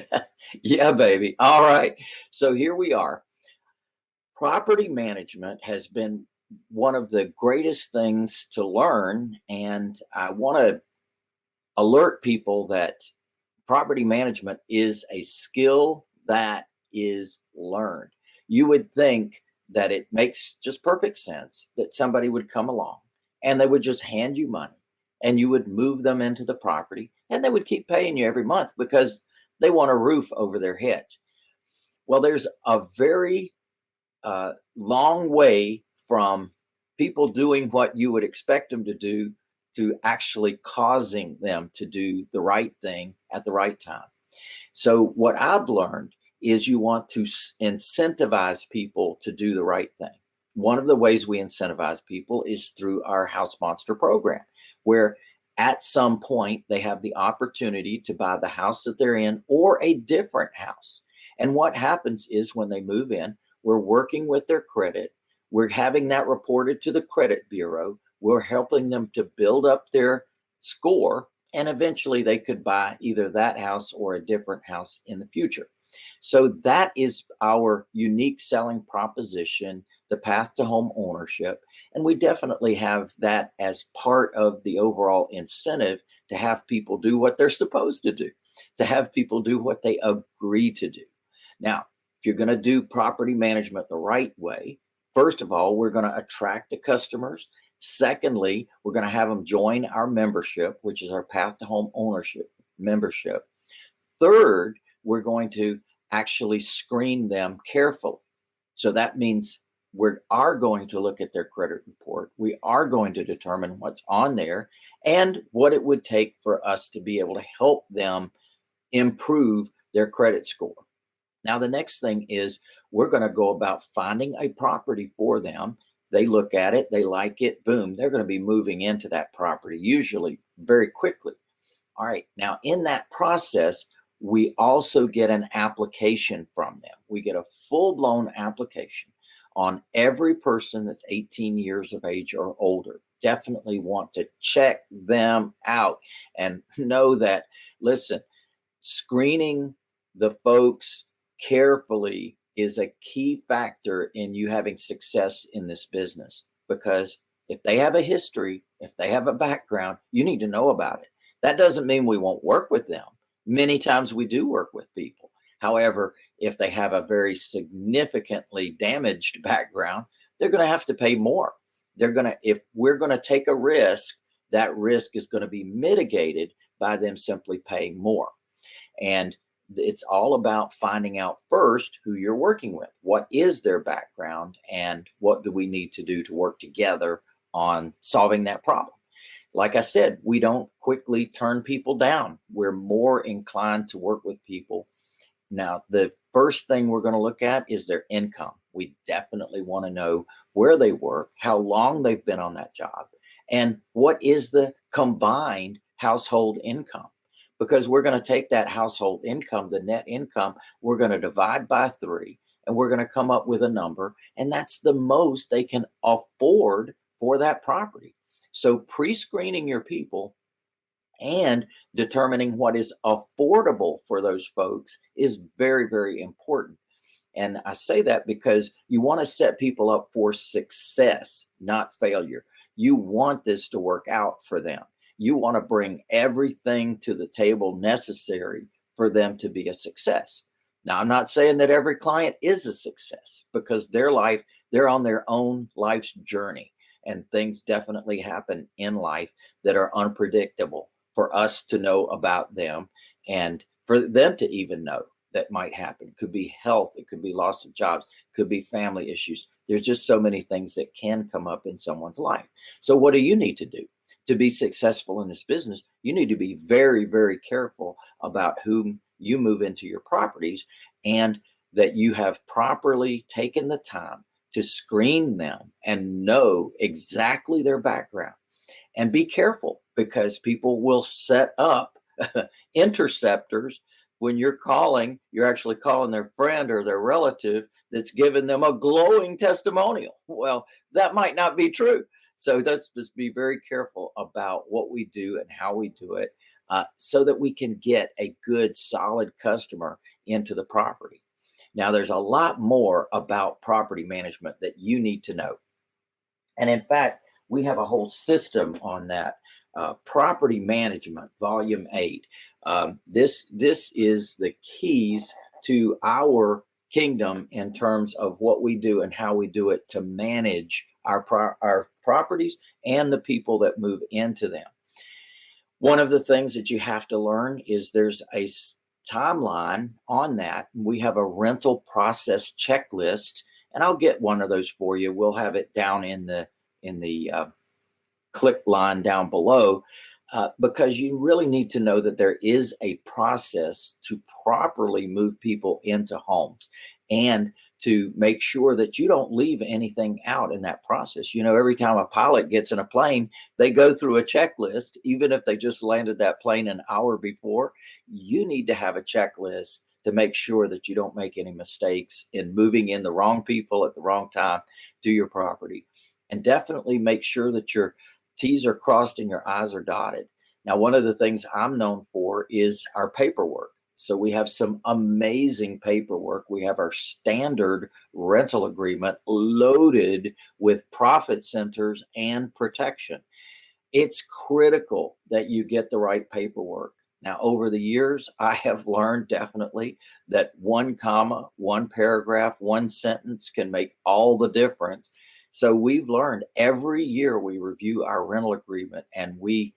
yeah, baby. All right. So here we are. Property management has been one of the greatest things to learn. And I want to alert people that property management is a skill that is learned. You would think that it makes just perfect sense that somebody would come along and they would just hand you money and you would move them into the property and they would keep paying you every month because they want a roof over their head. Well, there's a very uh, long way from people doing what you would expect them to do to actually causing them to do the right thing at the right time. So, what I've learned is you want to incentivize people to do the right thing. One of the ways we incentivize people is through our House Monster program, where at some point they have the opportunity to buy the house that they're in or a different house. And what happens is when they move in, we're working with their credit. We're having that reported to the credit bureau. We're helping them to build up their score and eventually they could buy either that house or a different house in the future. So that is our unique selling proposition, the path to home ownership. And we definitely have that as part of the overall incentive to have people do what they're supposed to do, to have people do what they agree to do. Now, if you're going to do property management the right way, first of all, we're going to attract the customers. Secondly, we're going to have them join our membership, which is our Path to Home Ownership membership. Third, we're going to actually screen them carefully. So that means we are going to look at their credit report. We are going to determine what's on there and what it would take for us to be able to help them improve their credit score. Now, the next thing is we're going to go about finding a property for them. They look at it, they like it, boom, they're going to be moving into that property, usually very quickly. All right, now in that process, we also get an application from them. We get a full blown application on every person that's 18 years of age or older. Definitely want to check them out and know that, listen, screening the folks carefully is a key factor in you having success in this business because if they have a history, if they have a background, you need to know about it. That doesn't mean we won't work with them Many times we do work with people. However, if they have a very significantly damaged background, they're going to have to pay more. They're going to, if we're going to take a risk, that risk is going to be mitigated by them simply paying more. And it's all about finding out first who you're working with. What is their background and what do we need to do to work together on solving that problem? like I said, we don't quickly turn people down. We're more inclined to work with people. Now, the first thing we're going to look at is their income. We definitely want to know where they work, how long they've been on that job, and what is the combined household income. Because we're going to take that household income, the net income, we're going to divide by three, and we're going to come up with a number. And that's the most they can afford for that property. So pre-screening your people and determining what is affordable for those folks is very, very important. And I say that because you want to set people up for success, not failure. You want this to work out for them. You want to bring everything to the table necessary for them to be a success. Now, I'm not saying that every client is a success because their life, they're on their own life's journey and things definitely happen in life that are unpredictable for us to know about them and for them to even know that might happen. It could be health, it could be loss of jobs, it could be family issues. There's just so many things that can come up in someone's life. So, what do you need to do to be successful in this business? You need to be very, very careful about whom you move into your properties and that you have properly taken the time to screen them and know exactly their background. And be careful because people will set up interceptors when you're calling, you're actually calling their friend or their relative that's giving them a glowing testimonial. Well, that might not be true. So let's just be very careful about what we do and how we do it. uh, so that we can get a good, solid customer into the property. Now, there's a lot more about property management that you need to know. And in fact, we have a whole system on that. Uh, property management, volume eight. Um, this this is the keys to our kingdom in terms of what we do and how we do it to manage our pro our properties and the people that move into them. One of the things that you have to learn is there's a timeline on that. We have a rental process checklist, and I'll get one of those for you. We'll have it down in the in the uh, click line down below. Uh, because you really need to know that there is a process to properly move people into homes and to make sure that you don't leave anything out in that process. You know, every time a pilot gets in a plane, they go through a checklist, even if they just landed that plane an hour before. You need to have a checklist to make sure that you don't make any mistakes in moving in the wrong people at the wrong time to your property. And definitely make sure that your T's are crossed and your I's are dotted. Now, one of the things I'm known for is our paperwork. So we have some amazing paperwork. We have our standard rental agreement loaded with profit centers and protection. It's critical that you get the right paperwork. Now, over the years, I have learned definitely that one comma, one paragraph, one sentence can make all the difference. So we've learned every year we review our rental agreement and we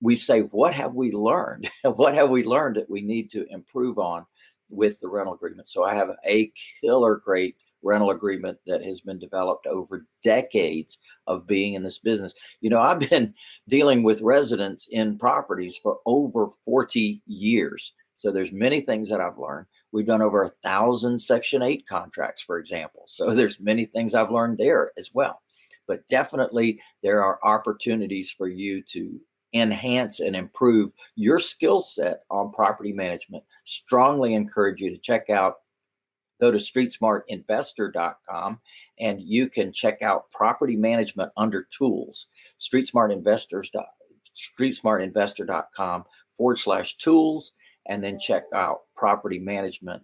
we say, what have we learned? what have we learned that we need to improve on with the rental agreement? So I have a killer great rental agreement that has been developed over decades of being in this business. You know, I've been dealing with residents in properties for over 40 years. So there's many things that I've learned. We've done over a thousand Section 8 contracts, for example. So there's many things I've learned there as well. But definitely there are opportunities for you to enhance and improve your skill set on property management. Strongly encourage you to check out go to streetsmartinvestor.com and you can check out property management under tools streetsmartinvestor.com forward slash tools and then check out property management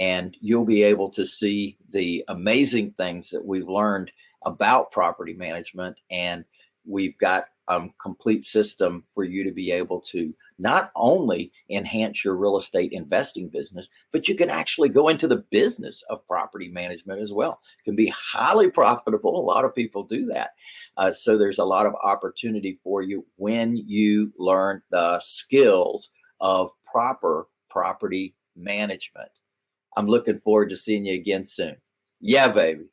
and you'll be able to see the amazing things that we've learned about property management and we've got um, complete system for you to be able to not only enhance your real estate investing business, but you can actually go into the business of property management as well. It can be highly profitable. A lot of people do that. Uh, so there's a lot of opportunity for you when you learn the skills of proper property management. I'm looking forward to seeing you again soon. Yeah, baby.